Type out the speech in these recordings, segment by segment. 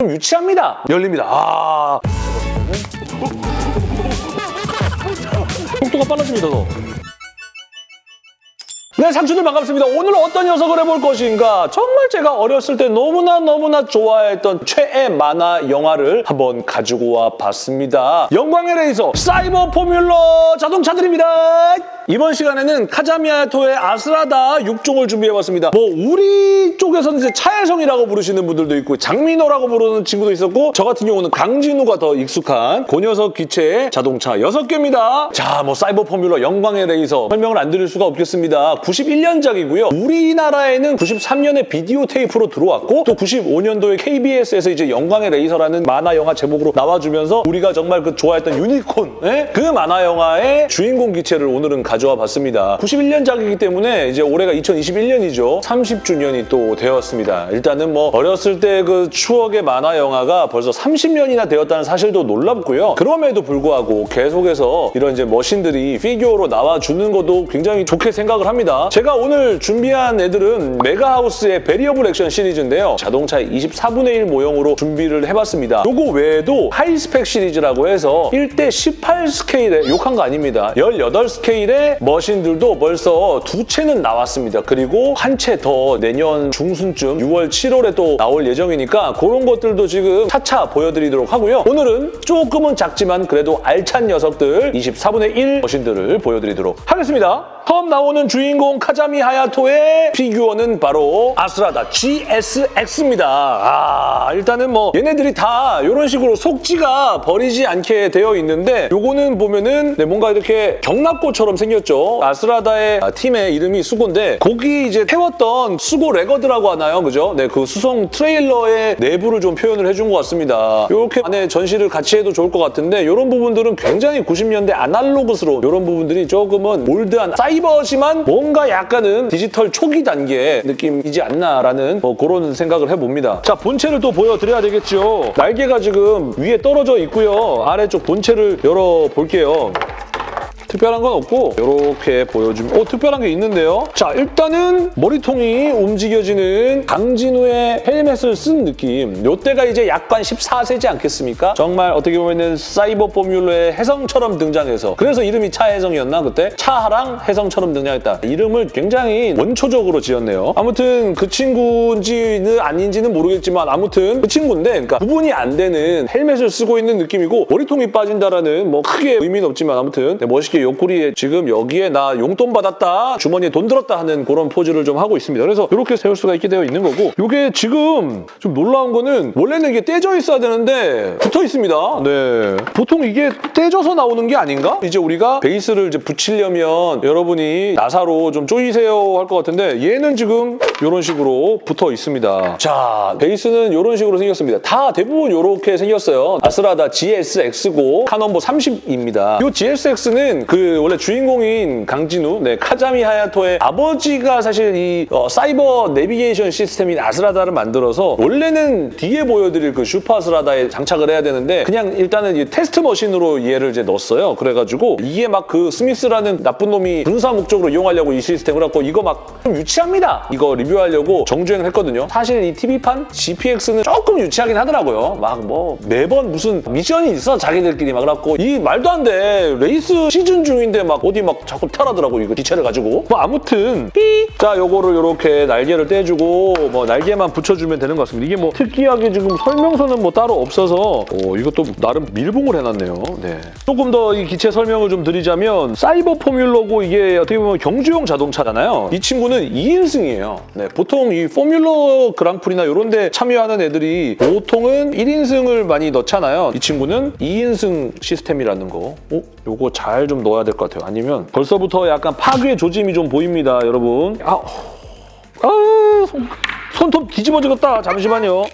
좀 유치합니다. 열립니다. 아. 속도가 빨라집니다, 더. 네, 상추들 반갑습니다. 오늘 어떤 녀석을 해볼 것인가? 정말 제가 어렸을 때 너무나 너무나 좋아했던 최애 만화 영화를 한번 가지고 와 봤습니다. 영광의 레이서 사이버 포뮬러 자동차들입니다. 이번 시간에는 카자미아토의 아스라다 6종을 준비해봤습니다. 뭐 우리 쪽에서는 이제 차혜성이라고 부르시는 분들도 있고 장민호라고 부르는 친구도 있었고 저 같은 경우는 강진우가 더 익숙한 그 녀석 기체의 자동차 6개입니다. 자, 뭐 사이버 포뮬러 영광의 레이서 설명을 안 드릴 수가 없겠습니다. 91년작이고요. 우리나라에는 93년에 비디오 테이프로 들어왔고 또 95년도에 KBS에서 이제 영광의 레이서라는 만화 영화 제목으로 나와주면서 우리가 정말 그 좋아했던 유니콘 예? 그 만화 영화의 주인공 기체를 오늘은 가 져와 봤습니다. 91년작이기 때문에 이제 올해가 2021년이죠. 30주년이 또 되었습니다. 일단은 뭐 어렸을 때 그 추억의 만화 영화가 벌써 30년이나 되었다는 사실도 놀랍고요. 그럼에도 불구하고 계속해서 이런 이제 머신들이 피규어로 나와주는 것도 굉장히 좋게 생각을 합니다. 제가 오늘 준비한 애들은 메가하우스의 Variable Action 시리즈인데요. 자동차의 24분의 1 모형으로 준비를 해봤습니다. 요거 외에도 high spec 시리즈라고 해서 1대 18 스케일의 욕한 거 아닙니다. 18 스케일의 머신들도 벌써 두 채는 나왔습니다. 그리고 한 채 더 내년 중순쯤 6월, 7월에 또 나올 예정이니까 그런 것들도 지금 차차 보여드리도록 하고요. 오늘은 조금은 작지만 그래도 알찬 녀석들 24분의 1 머신들을 보여드리도록 하겠습니다. 처음 나오는 주인공 카자미 하야토의 피규어는 바로 아스라다 GSX입니다. 아, 일단은 뭐 얘네들이 다 이런 식으로 속지가 버리지 않게 되어 있는데 요거는 보면은 네, 뭔가 이렇게 격납고처럼 생겼죠. 아스라다의 팀의 이름이 수고인데 거기 이제 태웠던 수고 레거드라고 하나요? 그죠? 네, 그 수송 트레일러의 내부를 좀 표현을 해준 것 같습니다. 이렇게 안에 전시를 같이 해도 좋을 것 같은데 이런 부분들은 굉장히 90년대 아날로그스러운 이런 부분들이 조금은 올드한 사이 버지만 뭔가 약간은 디지털 초기 단계 느낌이지 않나라는 뭐 그런 생각을 해봅니다. 자, 본체를 또 보여드려야 되겠죠. 날개가 지금 위에 떨어져 있고요. 아래쪽 본체를 열어볼게요. 특별한 건 없고 이렇게 보여주면 어 특별한 게 있는데요. 자 일단은 머리통이 움직여지는 강진우의 헬멧을 쓴 느낌. 요때가 이제 약간 14세지 않겠습니까? 정말 어떻게 보면은 사이버 포뮬러의 혜성처럼 등장해서 그래서 이름이 차혜성이었나 그때? 차하랑 혜성처럼 등장했다. 이름을 굉장히 원초적으로 지었네요. 아무튼 그 친구인지는 아닌지는 모르겠지만 아무튼 그 친구인데 그러니까 구분이 안 되는 헬멧을 쓰고 있는 느낌이고 머리통이 빠진다라는 뭐 크게 의미는 없지만 아무튼 네, 멋있게 옆구리에 지금 여기에 나 용돈 받았다 주머니에 돈 들었다 하는 그런 포즈를 좀 하고 있습니다. 그래서 이렇게 세울 수가 있게 되어 있는 거고 이게 지금 좀 놀라운 거는 원래는 이게 떼져 있어야 되는데 붙어 있습니다. 네. 보통 이게 떼져서 나오는 게 아닌가? 이제 우리가 베이스를 이제 붙이려면 여러분이 나사로 좀 조이세요 할 것 같은데 얘는 지금 이런 식으로 붙어 있습니다. 자, 베이스는 이런 식으로 생겼습니다. 다 대부분 이렇게 생겼어요. 아스라다 GSX고 car number 30입니다. 이 GSX는 그 원래 주인공인 강진우, 네, 카자미 하야토의 아버지가 사실 이 어, 사이버 내비게이션 시스템인 아스라다를 만들어서 원래는 뒤에 보여드릴 그 슈퍼 아스라다에 장착을 해야 되는데 그냥 일단은 이 테스트 머신으로 얘를 이제 넣었어요. 그래가지고 이게 막 그 스미스라는 나쁜 놈이 군사 목적으로 이용하려고 이 시스템을 갖고 이거 막 좀 유치합니다. 이거 리뷰하려고 정주행을 했거든요. 사실 이 TV판 GPX는 조금 유치하긴 하더라고요. 막 뭐 매번 무슨 미션이 있어 자기들끼리 막 그래갖고 이 말도 안 돼. 레이스 시즌 중인데 막 어디 막 자꾸 탈하더라고 이거 기체를 가지고. 뭐 아무튼 삐! 자 요거를 이렇게 날개를 떼주고 뭐 날개만 붙여주면 되는 것 같습니다. 이게 뭐 특이하게 지금 설명서는 뭐 따로 없어서 어, 이것도 나름 밀봉을 해놨네요. 네. 조금 더 이 기체 설명을 좀 드리자면 사이버 포뮬러고 이게 어떻게 보면 경주용 자동차잖아요. 이 친구는 2인승이에요. 네, 보통 이 포뮬러 그랑프리나 이런 데 참여하는 애들이 보통은 1인승을 많이 넣잖아요. 이 친구는 2인승 시스템이라는 거. 어? 요거 잘 좀 넣어야 될 것 같아요. 아니면 벌써부터 약간 파괴 조짐이 좀 보입니다, 여러분. 아, 아 손, 손톱 뒤집어지겠다. 잠시만요.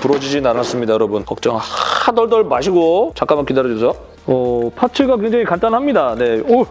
부러지진 않았습니다, 여러분. 걱정 하덜덜 마시고 잠깐만 기다려주세요. 어, parts가 굉장히 간단합니다. 네, 오,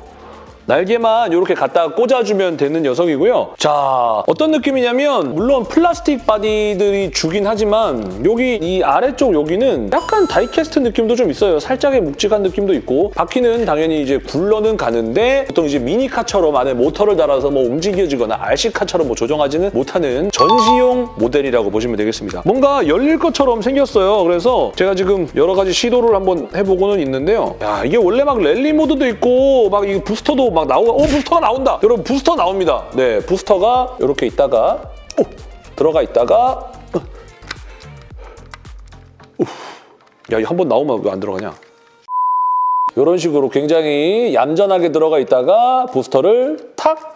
날개만 이렇게 갖다 꽂아주면 되는 녀석이고요. 자, 어떤 느낌이냐면 물론 플라스틱 바디들이 주이긴 하지만 여기 이 아래쪽 여기는 약간 die-cast 느낌도 좀 있어요. 살짝의 묵직한 느낌도 있고 바퀴는 당연히 이제 굴러는 가는데 보통 이제 미니카처럼 안에 모터를 달아서 뭐 움직여지거나 RC카처럼 뭐 조정하지는 못하는 전시용 모델이라고 보시면 되겠습니다. 뭔가 열릴 것처럼 생겼어요. 그래서 제가 지금 여러 가지 시도를 한번 해보고는 있는데요. 야 이게 원래 막 랠리 모드도 있고 막 이 부스터도 막 나오고 오 부스터가 나온다. 여러분 부스터 나옵니다. 네 부스터가 이렇게 있다가 오, 들어가 있다가 야, 이 한 번 나오면 왜 안 들어가냐? 이런 식으로 굉장히 얌전하게 들어가 있다가 부스터를 탁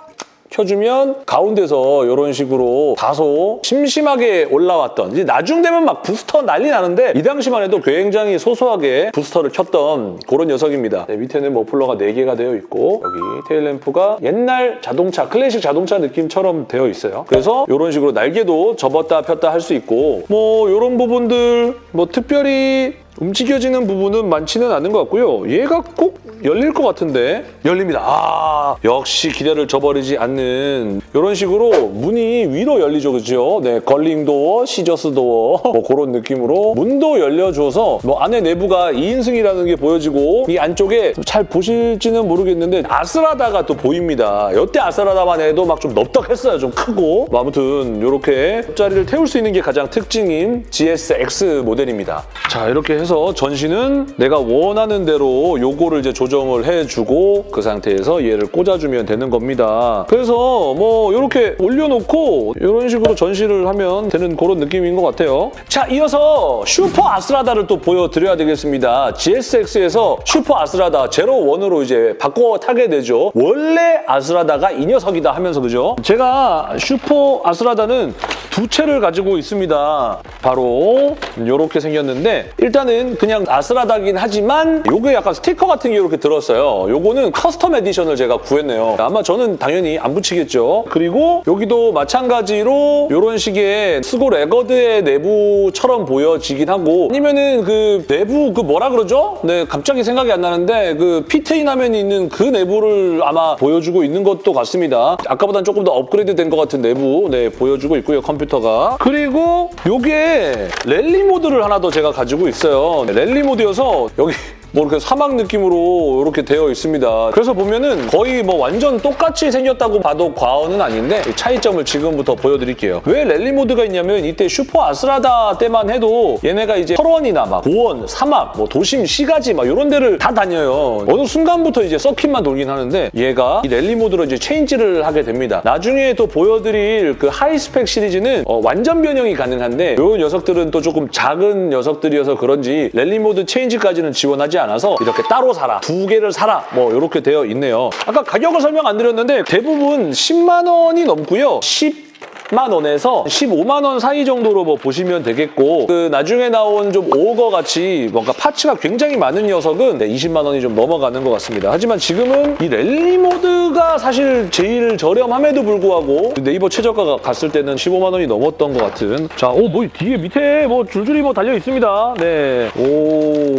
켜주면 가운데서 이런 식으로 다소 심심하게 올라왔던 이제 나중 되면 막 부스터 난리 나는데 이 당시만 해도 굉장히 소소하게 부스터를 켰던 그런 녀석입니다. 네, 밑에는 머플러가 4개가 되어 있고 여기 테일램프가 옛날 자동차, 클래식 자동차 느낌처럼 되어 있어요. 그래서 이런 식으로 날개도 접었다 폈다 할 수 있고 뭐 이런 부분들 뭐 특별히 움직여지는 부분은 많지는 않은 것 같고요. 얘가 꼭 열릴 것 같은데 열립니다. 아 역시 기대를 저버리지 않는 이런 식으로 문이 위로 열리죠, 그죠? 네, 걸링도어, 시저스도어 뭐 그런 느낌으로 문도 열려줘서 뭐 안에 내부가 2인승이라는 게 보여지고 이 안쪽에 잘 보실지는 모르겠는데 아스라다가 또 보입니다. 이때 아스라다만 해도 막좀 넙덕했어요, 좀 크고 뭐 아무튼 이렇게 옆자리를 태울 수 있는 게 가장 특징인 GSX 모델입니다. 자 이렇게 해서 전시는 내가 원하는 대로 요거를 이제 조정을 해주고 그 상태에서 얘를 꽂아주면 되는 겁니다. 그래서 뭐 이렇게 올려놓고 이런 식으로 전시를 하면 되는 그런 느낌인 것 같아요. 자 이어서 슈퍼 아스라다를 또 보여드려야 되겠습니다. GSX에서 슈퍼 아스라다 제로 원으로 이제 바꿔 타게 되죠. 원래 아스라다가 이 녀석이다 하면서 그죠? 제가 슈퍼 아스라다는 두 채를 가지고 있습니다. 바로 이렇게 생겼는데 일단은 그냥 아스라다긴 하지만 요게 약간 스티커 같은 게 이렇게 들었어요. 요거는 custom edition을 제가 구했네요. 아마 저는 당연히 안 붙이겠죠. 그리고 여기도 마찬가지로 이런 식의 스고 레거드의 내부처럼 보여지긴 하고 아니면은 그 내부 그 뭐라 그러죠? 네, 갑자기 생각이 안 나는데 그 피테인 화면이 있는 그 내부를 아마 보여주고 있는 것도 같습니다. 아까보다는 조금 더 업그레이드 된 것 같은 내부 네, 보여주고 있고요, 컴퓨터가. 그리고 요게 랠리 모드를 하나 더 제가 가지고 있어요. 네, 랠리 모드여서 여기 뭐 이렇게 사막 느낌으로 이렇게 되어 있습니다. 그래서 보면은 거의 뭐 완전 똑같이 생겼다고 봐도 과언은 아닌데 차이점을 지금부터 보여드릴게요. 왜 랠리 모드가 있냐면 이때 슈퍼 아스라다 때만 해도 얘네가 이제 초원이나 막 고원, 사막, 뭐 도심, 시가지 막 이런 데를 다 다녀요. 어느 순간부터 이제 서킷만 돌긴 하는데 얘가 이 랠리 모드로 이제 체인지를 하게 됩니다. 나중에 또 보여드릴 그 high spec 시리즈는 어, 완전 변형이 가능한데 이 녀석들은 또 조금 작은 녀석들이어서 그런지 랠리 모드 체인지까지는 지원하지 않아서 이렇게 따로 사라, 두 개를 사라 뭐 이렇게 되어 있네요. 아까 가격을 설명 안 드렸는데 대부분 10만 원이 넘고요. 10 만 원에서 15만 원 사이 정도로 뭐 보시면 되겠고 그 나중에 나온 좀 오거 같이 뭔가 parts가 굉장히 많은 녀석은 네, 20만 원이 좀 넘어가는 것 같습니다. 하지만 지금은 이 랠리 모드가 사실 제일 저렴함에도 불구하고 네이버 최저가가 갔을 때는 15만 원이 넘었던 것 같은 자, 오, 뭐 뒤에 밑에 뭐 줄줄이 뭐 달려 있습니다. 네, 오,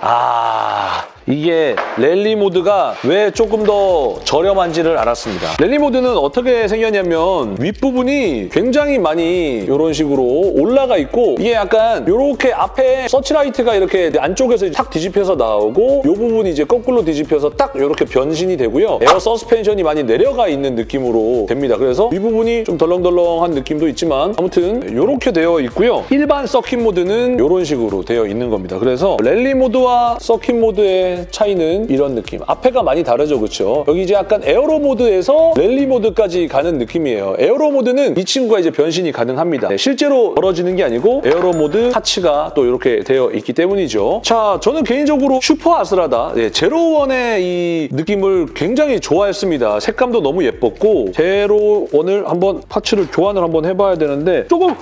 아. 이게 랠리 모드가 왜 조금 더 저렴한지를 알았습니다. 랠리 모드는 어떻게 생겼냐면 윗부분이 굉장히 많이 이런 식으로 올라가 있고 이게 약간 이렇게 앞에 서치라이트가 이렇게 안쪽에서 탁 뒤집혀서 나오고 이 부분이 이제 거꾸로 뒤집혀서 딱 이렇게 변신이 되고요. 에어 서스펜션이 많이 내려가 있는 느낌으로 됩니다. 그래서 윗부분이 좀 덜렁덜렁한 느낌도 있지만 아무튼 이렇게 되어 있고요. 일반 서킷 모드는 이런 식으로 되어 있는 겁니다. 그래서 랠리 모드와 서킷 모드의 차이는 이런 느낌. 앞에가 많이 다르죠, 그렇죠? 여기 이제 약간 aero 모드에서 랠리 모드까지 가는 느낌이에요. aero 모드는 이 친구가 이제 변신이 가능합니다. 네, 실제로 벌어지는 게 아니고 aero 모드 parts가 또 이렇게 되어 있기 때문이죠. 자, 저는 개인적으로 슈퍼 아스라다 네, 제로원의 이 느낌을 굉장히 좋아했습니다. 색감도 너무 예뻤고 제로원을 한번 parts를 교환을 한번 해봐야 되는데 조금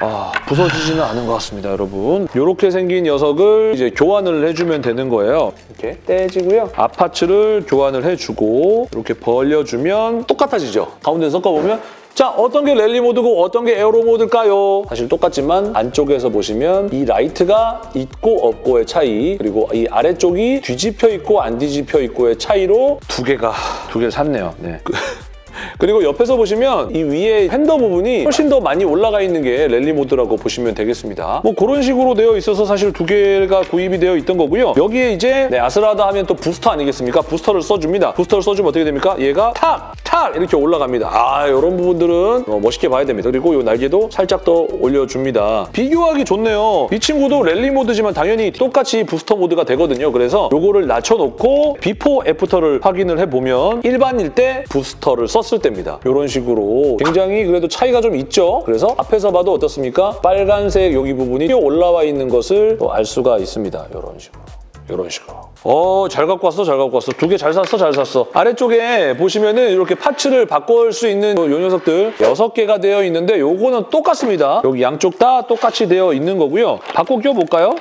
아, 부서지지는 않은 것 같습니다, 여러분. 이렇게 생긴 녀석을 이제 교환을 해주면 되는 거예요. 이렇게 떼지고요. 앞parts를 교환을 해주고 이렇게 벌려주면 똑같아지죠. 가운데 섞어보면 자, 어떤 게 랠리 모드고 어떤 게 aero 모드일까요? 사실 똑같지만 안쪽에서 보시면 이 라이트가 있고 없고의 차이 그리고 이 아래쪽이 뒤집혀 있고 안 뒤집혀 있고의 차이로 두 개가 두 개를 샀네요. 네. 그리고 옆에서 보시면 이 위에 펜더 부분이 훨씬 더 많이 올라가 있는 게 랠리 모드라고 보시면 되겠습니다. 뭐 그런 식으로 되어 있어서 사실 두 개가 구입이 되어 있던 거고요. 여기에 이제 네, 아스라다 하면 또 부스터 아니겠습니까? 부스터를 써줍니다. 부스터를 써주면 어떻게 됩니까? 얘가 탁! 탁! 이렇게 올라갑니다. 아 이런 부분들은 어, 멋있게 봐야 됩니다. 그리고 이 날개도 살짝 더 올려줍니다. 비교하기 좋네요. 이 친구도 랠리 모드지만 당연히 똑같이 부스터 모드가 되거든요. 그래서 요거를 낮춰놓고 before after를 확인을 해보면 일반일 때 부스터를 썼을 때입니다. 이런 식으로 굉장히 그래도 차이가 좀 있죠. 그래서 앞에서 봐도 어떻습니까? 빨간색 여기 부분이 올라와 있는 것을 또알 수가 있습니다. 이런 식으로. 이런 식으로. 어, 잘 갖고 왔어, 잘 갖고 왔어. 두 개 잘 샀어, 잘 샀어. 아래쪽에 보시면은 이렇게 파츠를 바꿀 수 있는 요 녀석들 여섯 개가 되어 있는데 요거는 똑같습니다. 여기 양쪽 다 똑같이 되어 있는 거고요. 바꿔 껴볼까요?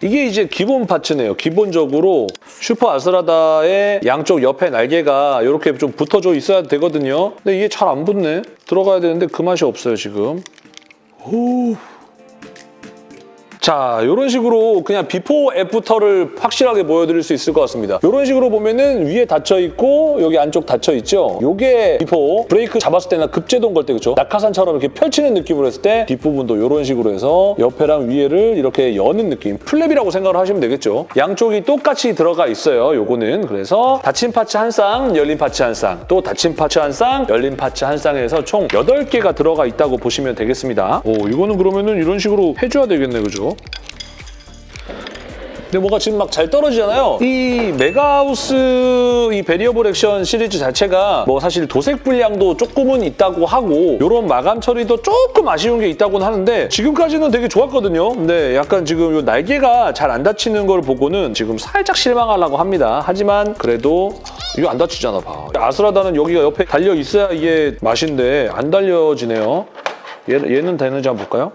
이게 이제 기본 파츠네요. 기본적으로 슈퍼 아스라다의 양쪽 옆에 날개가 이렇게 좀 붙어져 있어야 되거든요. 근데 이게 잘 안 붙네. 들어가야 되는데 그 맛이 없어요, 지금. 오. 자, 이런 식으로 그냥 before after를 확실하게 보여드릴 수 있을 것 같습니다. 이런 식으로 보면은 위에 닫혀있고 여기 안쪽 닫혀있죠? 이게 before 브레이크 잡았을 때나 급제동 걸 때 그렇죠? 낙하산처럼 이렇게 펼치는 느낌으로 했을 때 뒷부분도 이런 식으로 해서 옆에랑 위에를 이렇게 여는 느낌 플랩이라고 생각을 하시면 되겠죠? 양쪽이 똑같이 들어가 있어요, 요거는. 그래서 닫힌 parts 한 쌍, 열린 parts 한 쌍, 또 닫힌 parts 한 쌍, 열린 parts 한 쌍에서 총 8개가 들어가 있다고 보시면 되겠습니다. 오, 이거는 그러면은 이런 식으로 해줘야 되겠네, 그죠? 근데 뭐가 지금 막 잘 떨어지잖아요. 이 메가하우스 이 베리어블 액션 시리즈 자체가 뭐 사실 도색 불량도 조금은 있다고 하고 이런 마감 처리도 조금 아쉬운 게 있다고는 하는데 지금까지는 되게 좋았거든요. 근데 약간 지금 요 날개가 잘 안 닫히는 걸 보고는 지금 살짝 실망하려고 합니다. 하지만 그래도 이거 안 닫히잖아 봐. 아스라다는 여기가 옆에 달려 있어야 이게 맛인데 안 달려지네요. 얘, 얘는 되는지 한번 볼까요?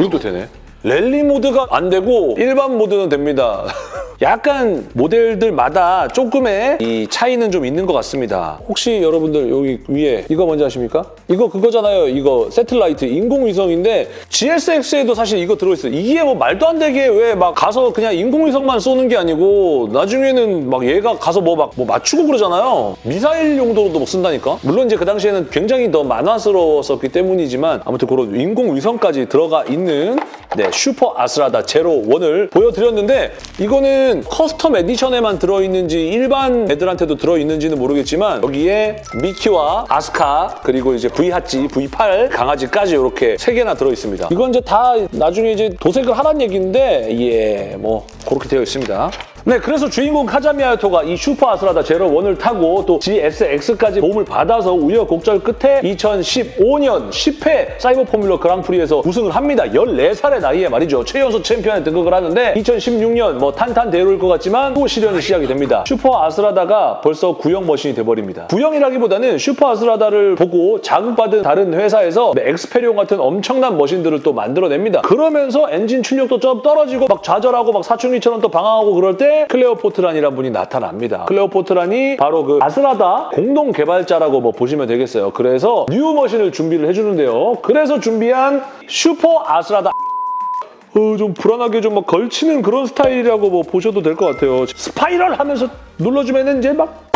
이것도 되네. 랠리 모드가 안 되고 일반 모드는 됩니다. 약간 모델들마다 조금의 이 차이는 좀 있는 것 같습니다. 혹시 여러분들 여기 위에 이거 뭔지 아십니까? 이거 그거잖아요. 이거 세틀라이트 인공위성인데 GSX에도 사실 이거 들어있어요. 이게 뭐 말도 안 되게 왜 막 가서 그냥 인공위성만 쏘는 게 아니고 나중에는 막 얘가 가서 뭐막 뭐 맞추고 그러잖아요. 미사일 용도로도 막 쓴다니까? 물론 이제 그 당시에는 굉장히 더 만화스러웠었기 때문이지만 아무튼 그런 인공위성까지 들어가 있는 네, 슈퍼 아스라다 제로 원을 보여드렸는데 이거는 custom edition에만 들어있는지 일반 애들한테도 들어있는지는 모르겠지만 여기에 미키와 아스카 그리고 이제 V8지, V8 강아지까지 이렇게 세 개나 들어있습니다. 이건 이제 다 나중에 이제 도색을 하란 얘기인데 예, 뭐 그렇게 되어 있습니다. 네, 그래서 주인공 카자미 하야토가 이 슈퍼 아스라다 제로 1을 타고 또 GSX까지 도움을 받아서 우여곡절 끝에 2015년 10회 사이버 포뮬러 그랑프리에서 우승을 합니다. 14살의 나이에 말이죠. 최연소 챔피언에 등극을 하는데 2016년 뭐 탄탄대로일 것 같지만 또 시련이 시작이 됩니다. 슈퍼 아스라다가 벌써 구형 machine이 돼버립니다. 구형이라기보다는 슈퍼 아스라다를 보고 자극받은 다른 회사에서 엑스페리온 같은 엄청난 machine들을 또 만들어냅니다. 그러면서 엔진 출력도 좀 떨어지고 막 좌절하고 막 사춘기처럼 또 방황하고 그럴 때 클레오 포트란이라는 분이 나타납니다. 클레오 포트란이 바로 그 아스라다 공동 개발자라고 뭐 보시면 되겠어요. 그래서 new machine을 준비를 해주는데요. 그래서 준비한 슈퍼 아스라다 어, 좀 불안하게 좀 막 걸치는 그런 스타일이라고 뭐 보셔도 될 것 같아요. spiral 하면서 눌러주면 이제 막